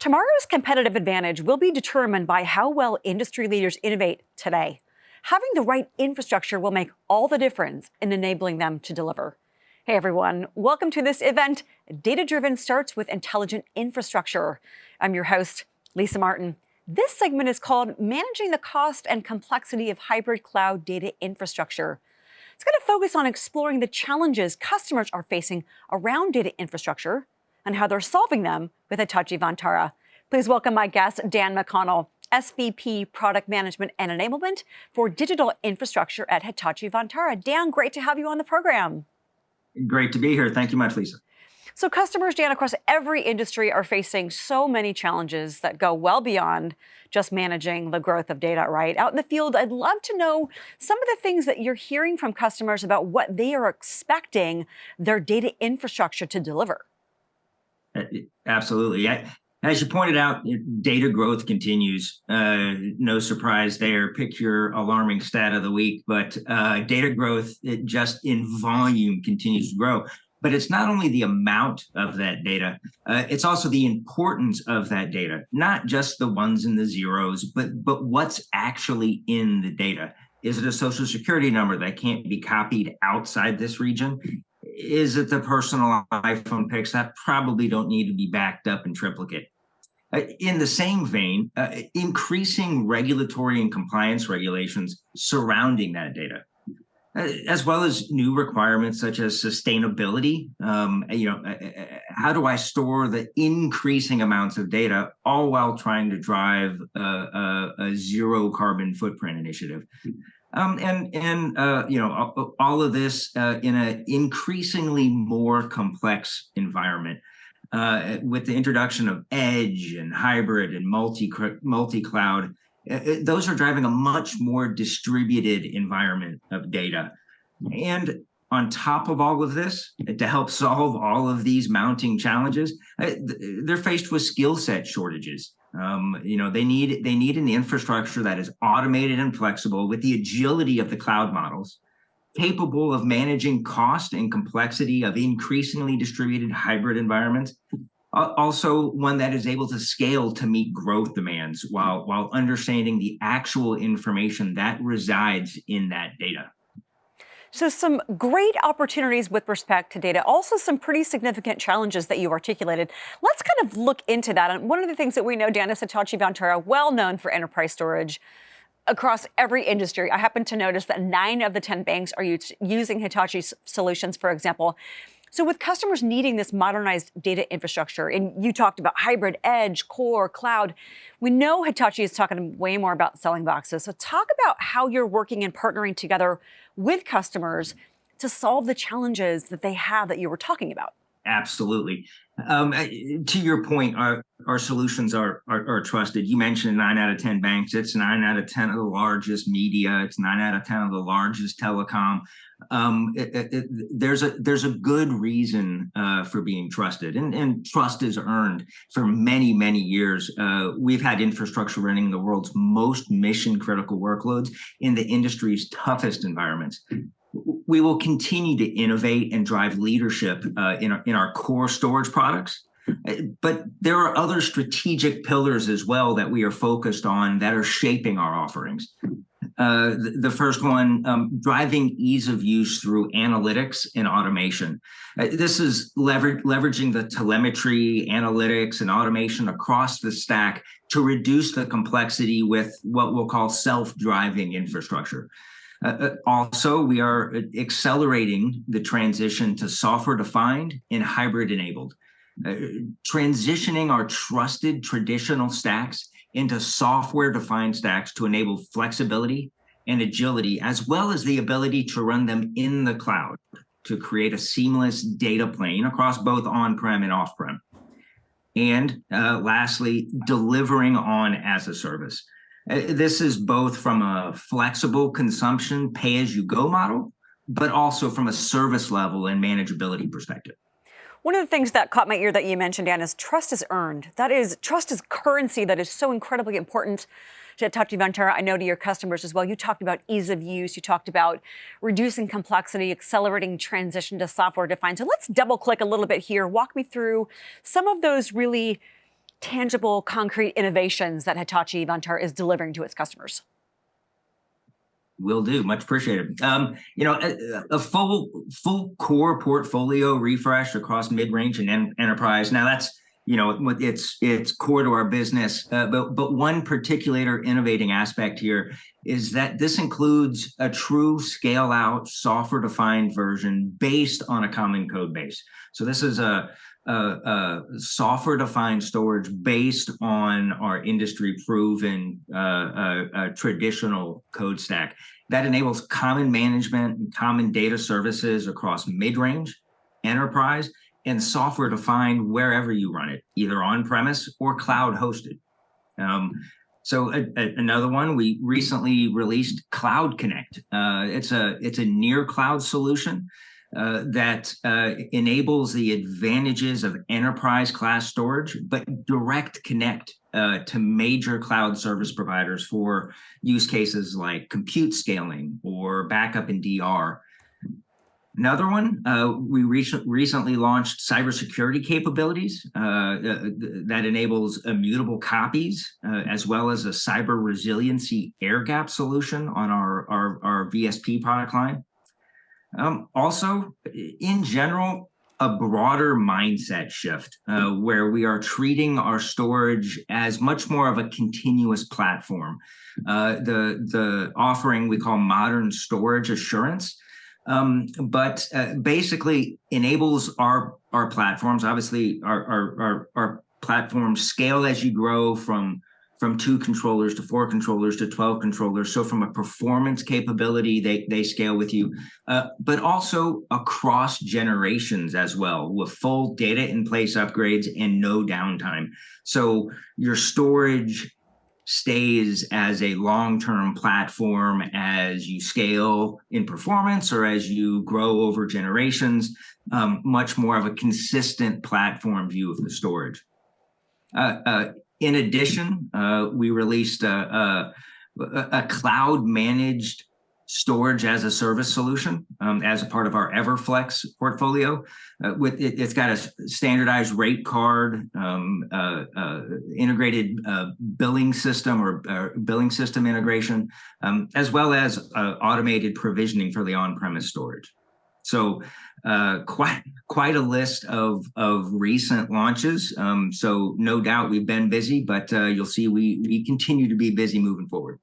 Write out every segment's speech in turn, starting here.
Tomorrow's competitive advantage will be determined by how well industry leaders innovate today. Having the right infrastructure will make all the difference in enabling them to deliver. Hey everyone, welcome to this event. Data Driven starts with intelligent infrastructure. I'm your host, Lisa Martin. This segment is called Managing the Cost and Complexity of Hybrid Cloud Data Infrastructure. It's going to focus on exploring the challenges customers are facing around data infrastructure and how they're solving them with Hitachi Vantara. Please welcome my guest, Dan McConnell, SVP Product Management and Enablement for Digital Infrastructure at Hitachi Vantara. Dan, great to have you on the program. Great to be here. Thank you much, Lisa. So customers, Dan, across every industry are facing so many challenges that go well beyond just managing the growth of data, right? Out in the field, I'd love to know some of the things that you're hearing from customers about what they are expecting their data infrastructure to deliver. Uh, absolutely. As you pointed out, data growth continues. Uh, no surprise there. Pick your alarming stat of the week, but uh, data growth just in volume continues to grow. But it's not only the amount of that data, uh, it's also the importance of that data, not just the ones and the zeros, but, but what's actually in the data. Is it a social security number that can't be copied outside this region? Is it the personal iPhone pics that probably don't need to be backed up in triplicate? Uh, in the same vein, uh, increasing regulatory and compliance regulations surrounding that data, uh, as well as new requirements such as sustainability. Um, you know, uh, how do I store the increasing amounts of data, all while trying to drive a, a zero carbon footprint initiative? Um, and and uh, you know all of this uh, in an increasingly more complex environment uh, with the introduction of edge and hybrid and multi multi cloud. Uh, uh, those are driving a much more distributed environment of data, and on top of all of this, to help solve all of these mounting challenges, uh, they're faced with skill set shortages. Um, you know, they need they need an infrastructure that is automated and flexible with the agility of the cloud models, capable of managing cost and complexity of increasingly distributed hybrid environments. Also one that is able to scale to meet growth demands while while understanding the actual information that resides in that data. So some great opportunities with respect to data, also some pretty significant challenges that you articulated. Let's kind of look into that. And one of the things that we know, Dan, is Hitachi Vantara, well known for enterprise storage across every industry. I happen to notice that nine of the 10 banks are using Hitachi solutions, for example. So with customers needing this modernized data infrastructure, and you talked about hybrid, edge, core, cloud, we know Hitachi is talking way more about selling boxes. So talk about how you're working and partnering together with customers to solve the challenges that they have that you were talking about. Absolutely. Um, to your point, our, our solutions are, are, are trusted. You mentioned nine out of 10 banks. It's nine out of 10 of the largest media. It's nine out of 10 of the largest telecom. Um, it, it, it, there's a there's a good reason uh, for being trusted, and, and trust is earned for many many years. Uh, we've had infrastructure running the world's most mission critical workloads in the industry's toughest environments we will continue to innovate and drive leadership uh, in, our, in our core storage products. Uh, but there are other strategic pillars as well that we are focused on that are shaping our offerings. Uh, the, first one, um, driving ease of use through analytics and automation. Uh, this is lever leveraging the telemetry, analytics, and automation across the stack to reduce the complexity with what we'll call self-driving infrastructure. Uh, uh, also, we are accelerating the transition to software-defined and hybrid-enabled, uh, transitioning our trusted traditional stacks into software-defined stacks to enable flexibility and agility, as well as the ability to run them in the cloud to create a seamless data plane across both on-prem and off-prem. And uh, lastly, delivering on as a service. Uh, this is both from a flexible consumption pay-as-you-go model, but also from a service level and manageability perspective. One of the things that caught my ear that you mentioned, Dan, is trust is earned. That is, trust is currency that is so incredibly important to Hitachi Vantara. I know to your customers as well. You talked about ease of use. You talked about reducing complexity, accelerating transition to software defined. So let's double click a little bit here. Walk me through some of those really tangible, concrete innovations that Hitachi Vantara is delivering to its customers? Will do. Much appreciated. Um, you know, a, a, full full core portfolio refresh across mid range and en enterprise. Now that's you know it's it's core to our business. Uh, but but one particular innovating aspect here is that this includes a true scale out software defined version based on a common code base. So this is a a, a software defined storage based on our industry proven uh, uh, uh, traditional code stack that enables common management and common data services across mid-range, enterprise, and software defined wherever you run it, either on premise or cloud hosted. Um, so a, a, another one, we recently released Cloud Connect. Uh, it's a it's a near cloud solution uh, that uh, enables the advantages of enterprise class storage, but direct connect uh, to major cloud service providers for use cases like compute scaling or backup and DR. Another one, uh, we recently launched cybersecurity capabilities uh, that enables immutable copies, as well as a cyber resiliency air gap solution on our, our, our VSP product line. Um, also, in general, a broader mindset shift uh, where we are treating our storage as much more of a continuous platform. Uh, the, the offering we call modern storage assurance, um, but uh, basically enables our, our platforms, obviously our, our, our, our platforms scale as you grow from from two controllers to four controllers to 12 controllers. So from a performance capability, they, they scale with you, uh, but also across generations as well with full data in place upgrades and no downtime. So your storage stays as a long-term platform as you scale in performance or as you grow over generations, um, much more of a consistent platform view of the storage. Uh, uh, in addition, uh, we released a, a, a, cloud managed storage as a service solution um, as a part of our Everflex portfolio. Uh, with it, has got a standardized rate card, um, uh, uh integrated uh, billing system or uh, billing system integration, um, as well as automated provisioning for the on-premise storage. So uh, quite quite a list of of recent launches. Um, so no doubt we've been busy, but uh, you'll see we we continue to be busy moving forward.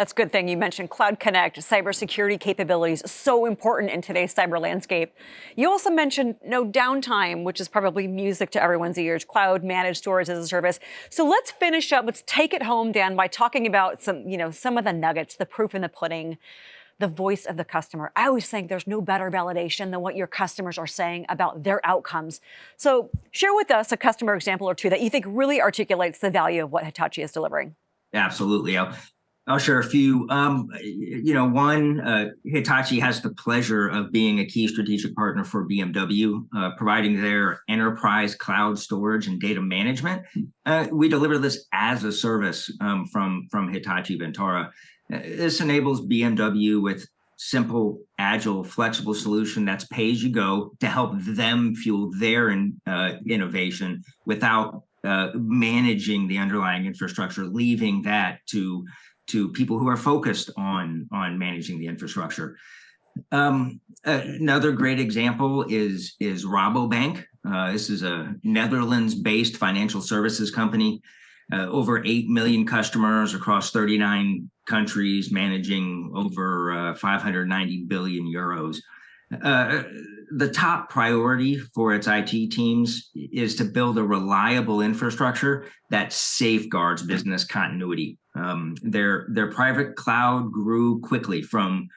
That's a good thing. You mentioned Cloud Connect, cybersecurity capabilities, so important in today's cyber landscape. You also mentioned no downtime, which is probably music to everyone's ears, cloud managed storage as a service. So let's finish up, let's take it home, Dan, by talking about some, you know, some of the nuggets, the proof in the pudding the voice of the customer. I always think there's no better validation than what your customers are saying about their outcomes. So share with us a customer example or two that you think really articulates the value of what Hitachi is delivering. Absolutely. I'll, I'll share a few. Um, you know, one, uh, Hitachi has the pleasure of being a key strategic partner for BMW, uh, providing their enterprise cloud storage and data management. Uh, we deliver this as a service um, from, from Hitachi Vantara. This enables BMW with simple, agile, flexible solution that's pay as you go to help them fuel their in, uh, innovation without uh, managing the underlying infrastructure, leaving that to to people who are focused on on managing the infrastructure. Um, another great example is is Rabobank. Uh, this is a Netherlands-based financial services company uh, over 8 million customers across 39 countries, managing over uh, 590 billion euros. Uh, the top priority for its IT teams is to build a reliable infrastructure that safeguards business continuity. Um, their their private cloud grew quickly from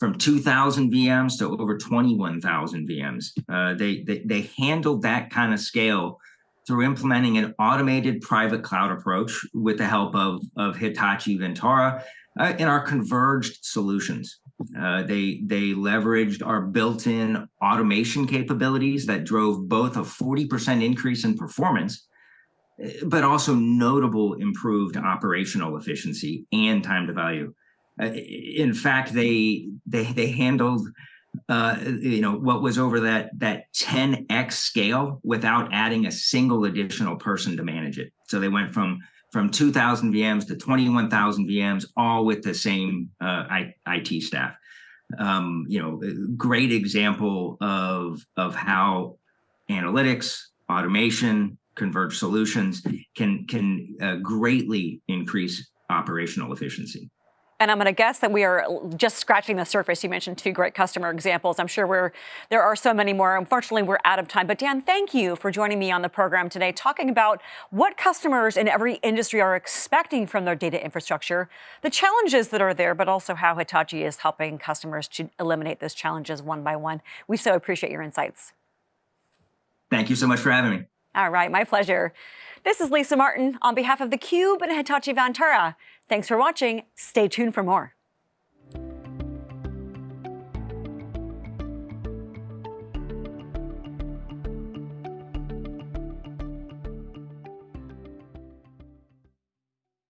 from 2,000 VMs to over 21,000 VMs. Uh, they, they they handled that kind of scale through implementing an automated private cloud approach with the help of, of Hitachi Vantara uh, in our converged solutions. Uh, they, they leveraged our built-in automation capabilities that drove both a 40% increase in performance, but also notable improved operational efficiency and time to value. Uh, in fact, they, they, they handled uh, you know, what was over that that 10x scale without adding a single additional person to manage it. So they went from from 2,000 VMs to 21,000 VMs, all with the same uh, IT staff. Um, you know, great example of of how analytics, automation, converged solutions can can uh, greatly increase operational efficiency. And I'm going to guess that we are just scratching the surface. You mentioned two great customer examples. I'm sure we're there are so many more. Unfortunately, we're out of time. But Dan, thank you for joining me on the program today, talking about what customers in every industry are expecting from their data infrastructure, the challenges that are there, but also how Hitachi is helping customers to eliminate those challenges one by one. We so appreciate your insights. Thank you so much for having me. All right, my pleasure. This is Lisa Martin on behalf of theCUBE and Hitachi Vantara. Thanks for watching. Stay tuned for more.